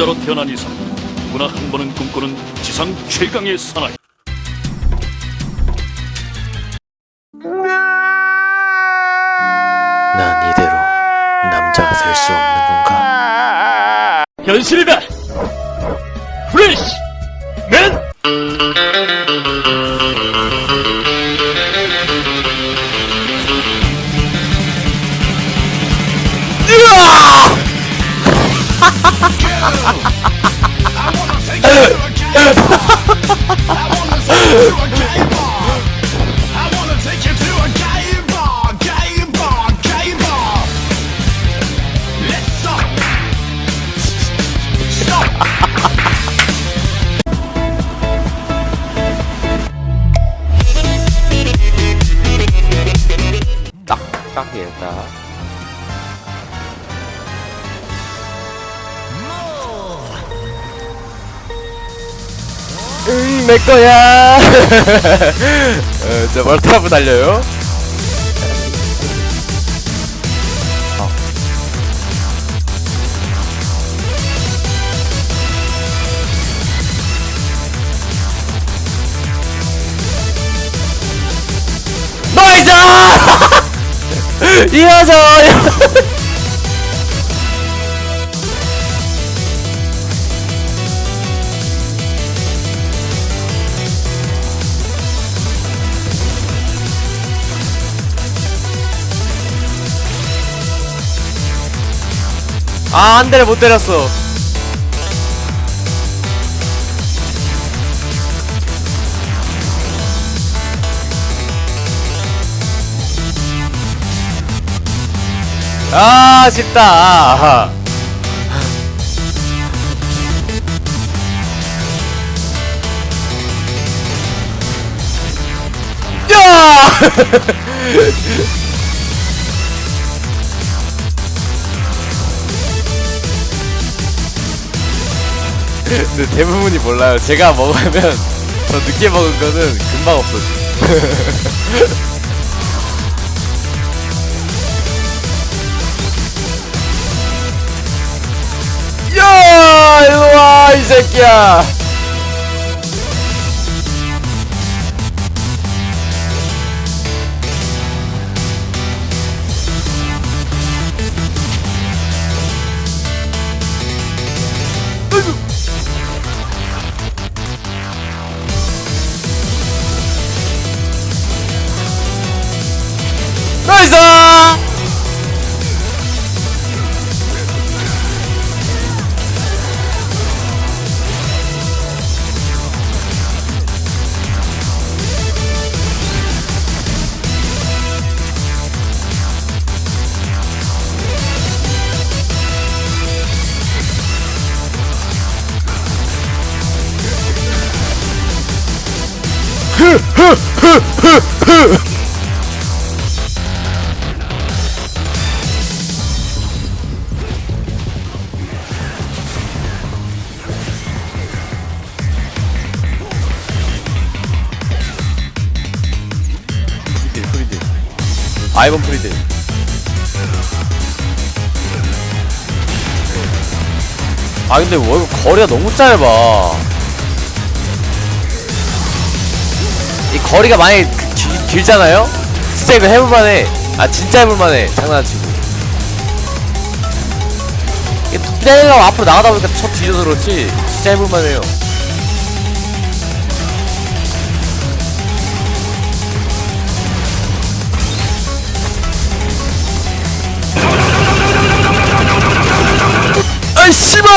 자로 태어난 이상 누구나 한 번은 꿈꾸는 지상 최강의 사나이. 난 이대로 남자가 될 수 없는 건가? 현실이다. 프레쉬 맨 딱딱이다. 응, 내 거야. 어, 저 멀티하고 달려요. 어. 나이스! 이어서! 아, 한 대를 못 때렸어. 아, 쉽다. 아하. 야! 근데 대부분이 몰라요. 제가 먹으면 더 늦게 먹은 거는 금방 없어져. 야, 일로 와, 이 새끼야. 나이스! 프리딜 아이번 프리딜 아 근데 뭐 이거 거리가 너무 짧아? 이 거리가 많이 그 길, 길잖아요? 진짜 이거 해볼만해. 아 진짜 해볼만해. 장난치고. 이게 때리려고 앞으로 나가다 보니까 첫 뒤져서 그렇지. 진짜 해볼만해요 아이 씨발!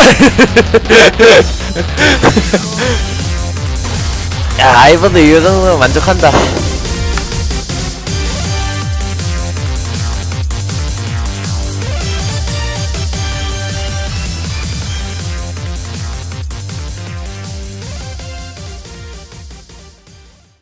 야 아이번도 이 정도면 만족한다